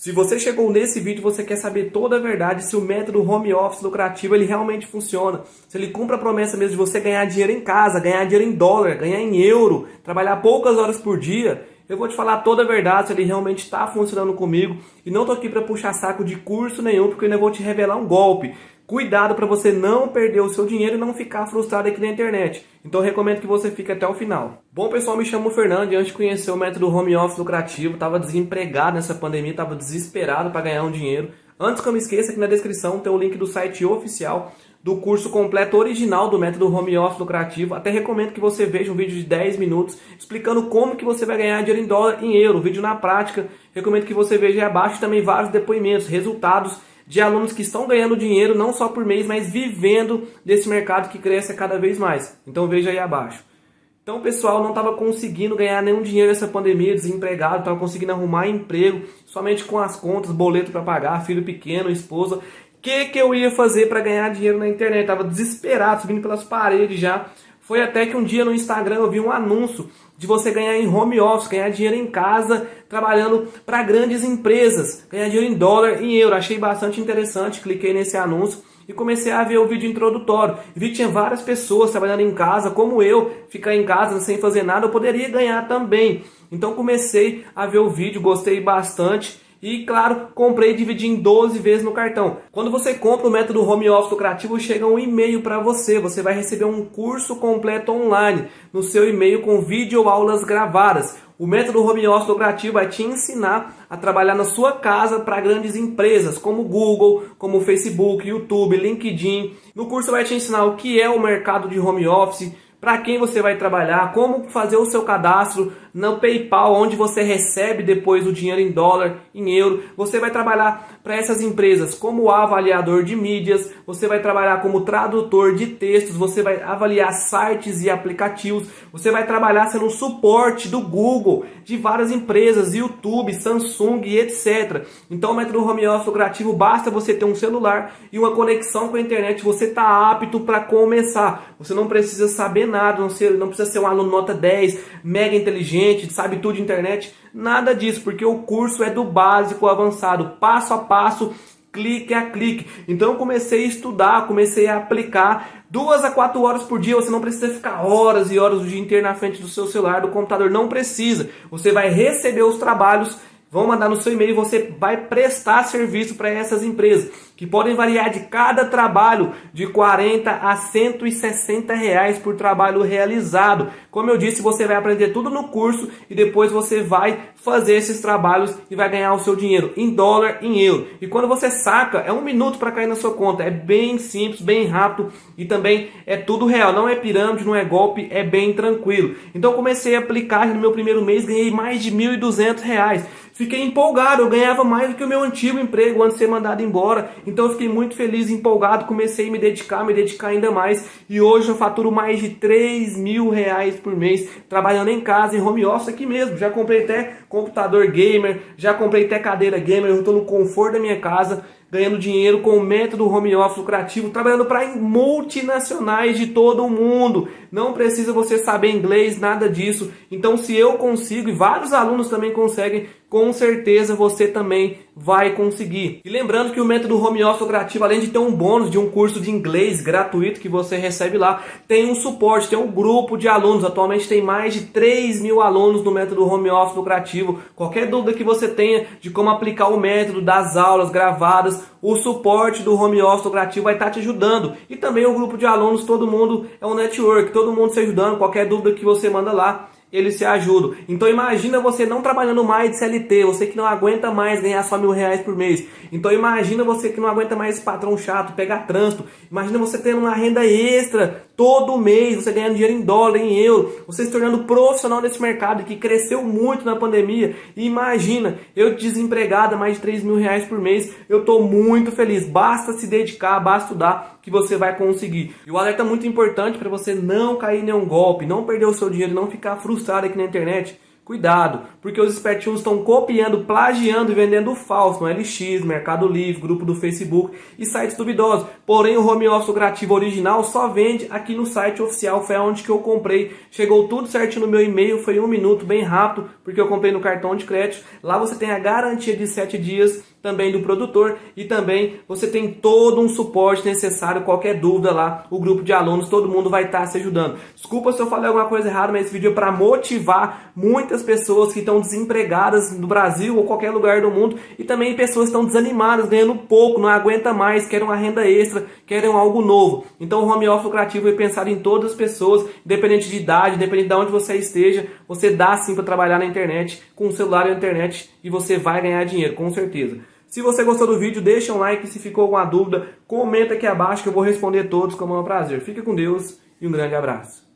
Se você chegou nesse vídeo, você quer saber toda a verdade se o método home office lucrativo ele realmente funciona. Se ele cumpre a promessa mesmo de você ganhar dinheiro em casa, ganhar dinheiro em dólar, ganhar em euro, trabalhar poucas horas por dia, eu vou te falar toda a verdade se ele realmente está funcionando comigo. E não tô aqui para puxar saco de curso nenhum, porque eu ainda vou te revelar um golpe. Cuidado para você não perder o seu dinheiro e não ficar frustrado aqui na internet. Então recomendo que você fique até o final. Bom pessoal, me chamo Fernando e antes de conhecer o método home office lucrativo, estava desempregado nessa pandemia, estava desesperado para ganhar um dinheiro. Antes que eu me esqueça, aqui na descrição tem o link do site oficial do curso completo original do método home office lucrativo. Até recomendo que você veja um vídeo de 10 minutos explicando como que você vai ganhar dinheiro em dólar em euro, vídeo na prática. Recomendo que você veja aí abaixo também vários depoimentos, resultados de alunos que estão ganhando dinheiro não só por mês, mas vivendo desse mercado que cresce cada vez mais. Então veja aí abaixo. Então pessoal não estava conseguindo ganhar nenhum dinheiro nessa pandemia, desempregado, estava conseguindo arrumar emprego, somente com as contas, boleto para pagar, filho pequeno, esposa. O que, que eu ia fazer para ganhar dinheiro na internet? Estava desesperado, subindo pelas paredes já. Foi até que um dia no Instagram eu vi um anúncio de você ganhar em home office, ganhar dinheiro em casa, trabalhando para grandes empresas, ganhar dinheiro em dólar, em euro. Achei bastante interessante, cliquei nesse anúncio e comecei a ver o vídeo introdutório. Vi que tinha várias pessoas trabalhando em casa, como eu, ficar em casa sem fazer nada, eu poderia ganhar também. Então comecei a ver o vídeo, gostei bastante e, claro, comprei e dividi em 12 vezes no cartão. Quando você compra o método Home Office Lucrativo, chega um e-mail para você. Você vai receber um curso completo online no seu e-mail com vídeo aulas gravadas. O método Home Office Lucrativo vai te ensinar a trabalhar na sua casa para grandes empresas como Google, como Facebook, YouTube, LinkedIn. No curso vai te ensinar o que é o mercado de home office, para quem você vai trabalhar, como fazer o seu cadastro no PayPal, onde você recebe depois o dinheiro em dólar, em euro. Você vai trabalhar para essas empresas como avaliador de mídias, você vai trabalhar como tradutor de textos, você vai avaliar sites e aplicativos, você vai trabalhar sendo suporte do Google, de várias empresas, YouTube, Samsung etc. Então o método home office lucrativo basta você ter um celular e uma conexão com a internet, você está apto para começar. Você não precisa saber nada, não, não precisa ser um aluno nota 10, mega inteligente, sabe tudo de internet. Nada disso, porque o curso é do básico ao avançado, passo a passo, clique a clique. Então eu comecei a estudar, comecei a aplicar. Duas a quatro horas por dia, você não precisa ficar horas e horas o dia inteiro na frente do seu celular, do computador, não precisa. Você vai receber os trabalhos vão mandar no seu e-mail e você vai prestar serviço para essas empresas, que podem variar de cada trabalho de 40 a 160 reais por trabalho realizado. Como eu disse, você vai aprender tudo no curso e depois você vai fazer esses trabalhos e vai ganhar o seu dinheiro em dólar, em euro. E quando você saca, é um minuto para cair na sua conta. É bem simples, bem rápido e também é tudo real. Não é pirâmide, não é golpe, é bem tranquilo. Então comecei a aplicar no meu primeiro mês, ganhei mais de 1.200 reais. Fiquei empolgado, eu ganhava mais do que o meu antigo emprego antes de ser mandado embora. Então eu fiquei muito feliz, empolgado, comecei a me dedicar, me dedicar ainda mais. E hoje eu faturo mais de 3 mil reais por mês, trabalhando em casa, em home office aqui mesmo. Já comprei até computador gamer, já comprei até cadeira gamer, eu estou no conforto da minha casa ganhando dinheiro com o método home office lucrativo, trabalhando para multinacionais de todo o mundo. Não precisa você saber inglês, nada disso. Então, se eu consigo e vários alunos também conseguem, com certeza você também vai conseguir. E lembrando que o método home office lucrativo, além de ter um bônus de um curso de inglês gratuito que você recebe lá, tem um suporte, tem um grupo de alunos. Atualmente tem mais de 3 mil alunos no método home office lucrativo. Qualquer dúvida que você tenha de como aplicar o método das aulas gravadas, o suporte do home office lucrativo vai estar te ajudando. E também o grupo de alunos, todo mundo é um network, todo mundo se ajudando. Qualquer dúvida que você manda lá, eles se ajudam. Então imagina você não trabalhando mais de CLT, você que não aguenta mais ganhar só mil reais por mês. Então imagina você que não aguenta mais esse patrão chato, pegar trânsito. Imagina você tendo uma renda extra todo mês, você ganhando dinheiro em dólar, em euro, você se tornando profissional desse mercado que cresceu muito na pandemia. E imagina, eu desempregada, mais de 3 mil reais por mês, eu estou muito feliz. Basta se dedicar, basta estudar que você vai conseguir. E o alerta muito importante para você não cair em nenhum golpe, não perder o seu dinheiro, não ficar frustrado aqui na internet. Cuidado, porque os espertinhos estão copiando, plagiando e vendendo falso no LX, Mercado Livre, grupo do Facebook e sites duvidosos. Porém, o home office lucrativo original só vende aqui no site oficial, foi onde que eu comprei. Chegou tudo certinho no meu e-mail, foi um minuto, bem rápido, porque eu comprei no cartão de crédito. Lá você tem a garantia de 7 dias também do produtor e também você tem todo um suporte necessário, qualquer dúvida lá, o grupo de alunos, todo mundo vai estar se ajudando. Desculpa se eu falei alguma coisa errada, mas esse vídeo é para motivar muitas pessoas que estão desempregadas no Brasil ou qualquer lugar do mundo e também pessoas que estão desanimadas, ganhando pouco, não aguenta mais, querem uma renda extra, querem algo novo. Então o home office lucrativo é pensado em todas as pessoas, independente de idade, independente de onde você esteja, você dá sim para trabalhar na internet, com o celular e a internet e você vai ganhar dinheiro, com certeza. Se você gostou do vídeo, deixa um like. Se ficou alguma dúvida, comenta aqui abaixo que eu vou responder todos com o maior prazer. Fique com Deus e um grande abraço.